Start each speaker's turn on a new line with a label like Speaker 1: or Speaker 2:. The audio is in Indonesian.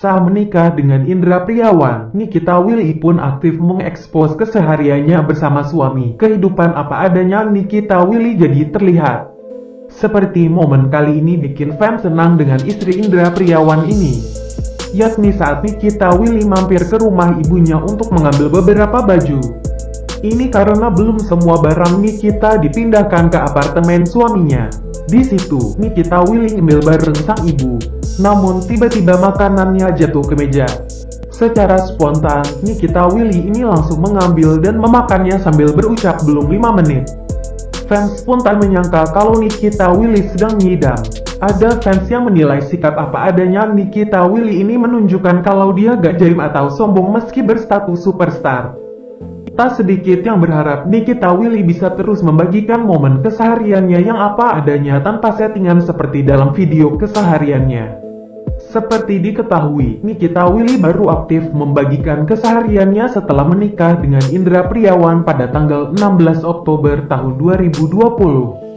Speaker 1: Saat menikah dengan Indra Priawan, Nikita Willy pun aktif mengekspos kesehariannya bersama suami. Kehidupan apa adanya Nikita Willy jadi terlihat. Seperti momen kali ini bikin fans senang dengan istri Indra Priawan ini. Yakni saat Nikita Willy mampir ke rumah ibunya untuk mengambil beberapa baju. Ini karena belum semua barang Nikita dipindahkan ke apartemen suaminya. Di situ, Nikita Willy ngemil bareng sang ibu. Namun tiba-tiba makanannya jatuh ke meja. Secara spontan, Nikita Willy ini langsung mengambil dan memakannya sambil berucap belum 5 menit. Fans pun tak menyangka kalau Nikita Willy sedang ngidam. Ada fans yang menilai sikap apa adanya Nikita Willy ini menunjukkan kalau dia gak jaim atau sombong meski berstatus superstar. Tak sedikit yang berharap Nikita Willy bisa terus membagikan momen kesehariannya yang apa adanya tanpa settingan seperti dalam video kesehariannya. Seperti diketahui, Nikita Willy baru aktif membagikan kesehariannya setelah menikah dengan Indra Priawan pada tanggal 16 Oktober tahun 2020.